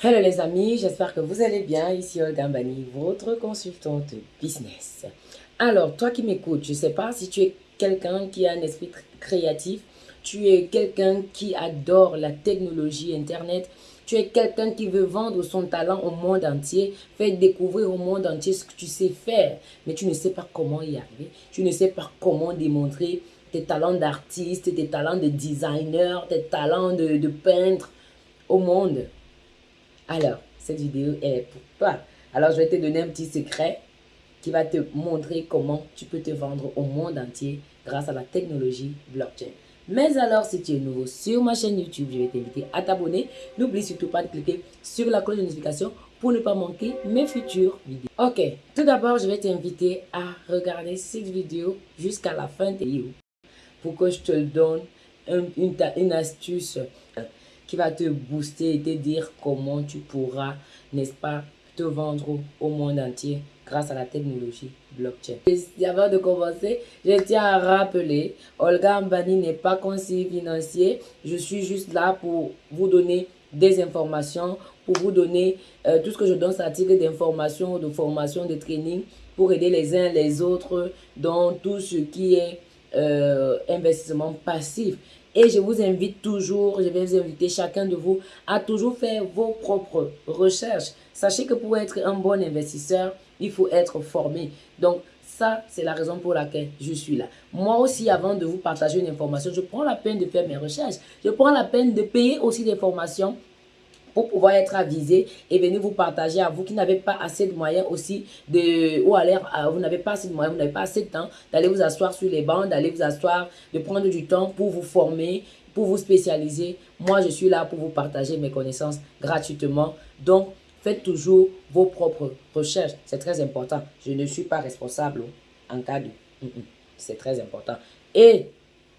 Hello les amis, j'espère que vous allez bien. Ici Olga Mbani, votre consultante business. Alors, toi qui m'écoutes, je ne sais pas si tu es quelqu'un qui a un esprit créatif, tu es quelqu'un qui adore la technologie Internet, tu es quelqu'un qui veut vendre son talent au monde entier, faire découvrir au monde entier ce que tu sais faire, mais tu ne sais pas comment y arriver, tu ne sais pas comment démontrer tes talents d'artiste, tes talents de designer, tes talents de, de peintre au monde. Alors, cette vidéo est pour toi. Alors, je vais te donner un petit secret qui va te montrer comment tu peux te vendre au monde entier grâce à la technologie blockchain. Mais alors, si tu es nouveau sur ma chaîne YouTube, je vais t'inviter à t'abonner. N'oublie surtout pas de cliquer sur la cloche de notification pour ne pas manquer mes futures vidéos. Ok, tout d'abord, je vais t'inviter à regarder cette vidéo jusqu'à la fin de vidéo pour que je te donne une astuce qui va te booster et te dire comment tu pourras, n'est-ce pas, te vendre au monde entier grâce à la technologie blockchain. Avant de commencer, je tiens à rappeler, Olga Mbani n'est pas conseiller financier. Je suis juste là pour vous donner des informations, pour vous donner euh, tout ce que je donne, c'est titre d'information, de formation, de training, pour aider les uns les autres dans tout ce qui est euh, investissement passif. Et je vous invite toujours, je vais vous inviter chacun de vous à toujours faire vos propres recherches. Sachez que pour être un bon investisseur, il faut être formé. Donc, ça, c'est la raison pour laquelle je suis là. Moi aussi, avant de vous partager une information, je prends la peine de faire mes recherches. Je prends la peine de payer aussi des formations pour pouvoir être avisé et venir vous partager à vous qui n'avez pas assez de moyens aussi de ou à l'air vous n'avez pas assez de moyens vous n'avez pas assez de temps d'aller vous asseoir sur les bancs d'aller vous asseoir de prendre du temps pour vous former pour vous spécialiser. Moi je suis là pour vous partager mes connaissances gratuitement. Donc faites toujours vos propres recherches. C'est très important. Je ne suis pas responsable en cas de. C'est très important. Et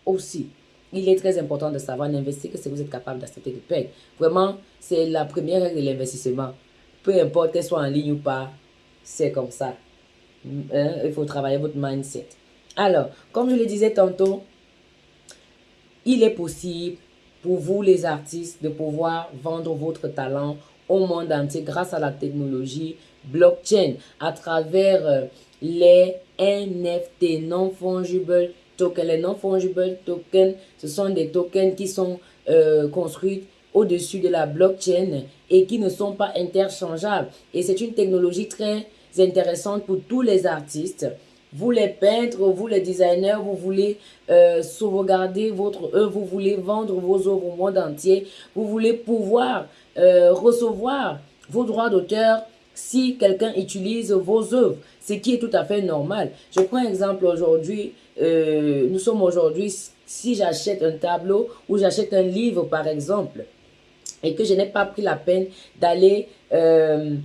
aussi il est très important de savoir n'investir que si vous êtes capable d'accepter de payer. Vraiment, c'est la première règle de l'investissement. Peu importe qu'elle soit en ligne ou pas, c'est comme ça. Hein, il faut travailler votre mindset. Alors, comme je le disais tantôt, il est possible pour vous les artistes de pouvoir vendre votre talent au monde entier grâce à la technologie blockchain à travers euh, les NFT, non-fungible Les non-fungible tokens, ce sont des tokens qui sont euh, construits au-dessus de la blockchain et qui ne sont pas interchangeables. Et c'est une technologie très intéressante pour tous les artistes. Vous les peintres, vous les designers, vous voulez euh, sauvegarder votre œuvre, vous voulez vendre vos œuvres au monde entier, vous voulez pouvoir euh, recevoir vos droits d'auteur si quelqu'un utilise vos œuvres, ce qui est tout à fait normal. Je prends un exemple aujourd'hui, euh, nous sommes aujourd'hui, si j'achète un tableau ou j'achète un livre par exemple, et que je n'ai pas pris la peine d'aller euh,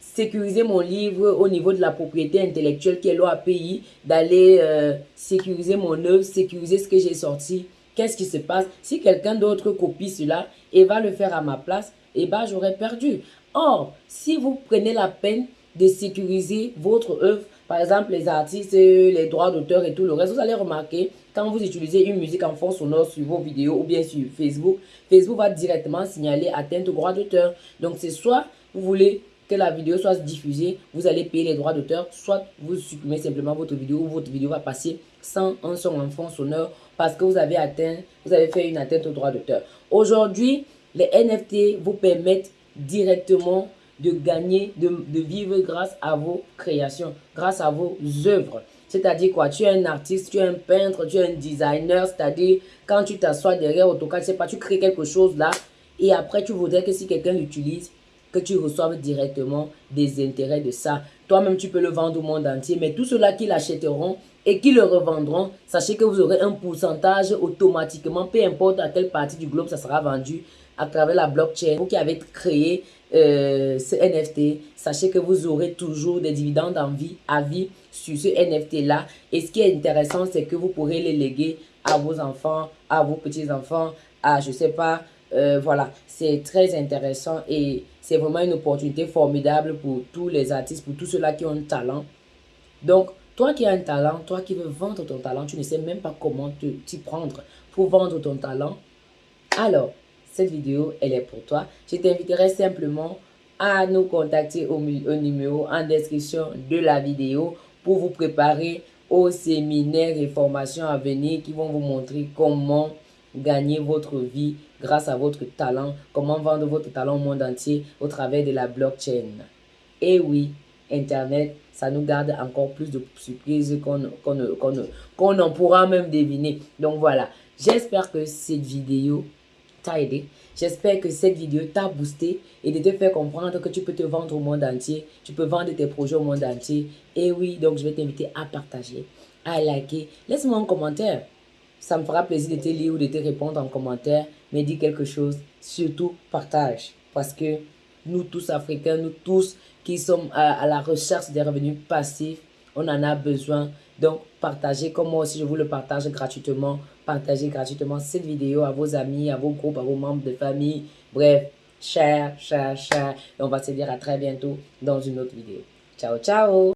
sécuriser mon livre au niveau de la propriété intellectuelle qui est l'OAPI, d'aller euh, sécuriser mon œuvre, sécuriser ce que j'ai sorti, qu'est-ce qui se passe? Si quelqu'un d'autre copie cela et va le faire à ma place, eh ben j'aurais perdu. Or, si vous prenez la peine de sécuriser votre œuvre, par exemple les artistes, les droits d'auteur et tout le reste, vous allez remarquer quand vous utilisez une musique en fond sonore sur vos vidéos ou bien sur Facebook, Facebook va directement signaler atteinte au droit d'auteur. Donc c'est soit vous voulez que la vidéo soit diffusée, vous allez payer les droits d'auteur, soit vous supprimez simplement votre vidéo ou votre vidéo va passer sans un son en fond sonore parce que vous avez atteint, vous avez fait une atteinte au droit d'auteur. Aujourd'hui, les NFT vous permettent directement de gagner, de, vivre grâce à vos créations, grâce à vos œuvres. C'est-à-dire quoi? Tu es un artiste, tu es un peintre, tu es un designer, c'est-à-dire quand tu t'assois derrière AutoCAD, pas, tu crées quelque chose là et après tu voudrais que si quelqu'un l'utilise, que tu reçoives directement des intérêts de ça. Toi-même, tu peux le vendre au monde entier, mais tous ceux-là qui l'achèteront et qui le revendront, sachez que vous aurez un pourcentage automatiquement, peu importe à quelle partie du globe ça sera vendu, à travers la blockchain. Vous qui avez créé euh, ce NFT, sachez que vous aurez toujours des dividendes en vie, à vie sur ce NFT-là. Et ce qui est intéressant, c'est que vous pourrez les léguer à vos enfants, à vos petits-enfants, à je sais pas, euh, voilà. C'est très intéressant et c'est vraiment une opportunité formidable pour tous les artistes, pour tous ceux-là qui ont un talent. Donc, toi qui as un talent, toi qui veux vendre ton talent, tu ne sais même pas comment t'y prendre pour vendre ton talent. Alors, cette vidéo, elle est pour toi. Je t'inviterai simplement à nous contacter au, numéro en description de la vidéo pour vous préparer aux séminaires et formations à venir qui vont vous montrer comment gagner votre vie grâce à votre talent, comment vendre votre talent au monde entier au travers de la blockchain. Et oui, Internet, ça nous garde encore plus de surprises qu'on en pourra même deviner. Donc voilà, j'espère que cette vidéo t'a aidé. J'espère que cette vidéo t'a boosté et de te faire comprendre que tu peux te vendre au monde entier. Tu peux vendre tes projets au monde entier. Et oui, donc je vais t'inviter à partager, à liker. Laisse-moi un commentaire. Ça me fera plaisir de te lire ou de te répondre en commentaire. Mais dis quelque chose. Surtout, partage. Parce que nous tous Africains, nous tous qui sommes à, la recherche des revenus passifs, on en a besoin. Donc, partagez comme moi aussi, je vous le partage gratuitement. Partagez gratuitement cette vidéo à vos amis, à vos groupes, à vos membres de famille. Bref, share, share, share. Et on va se dire à très bientôt dans une autre vidéo. Ciao, ciao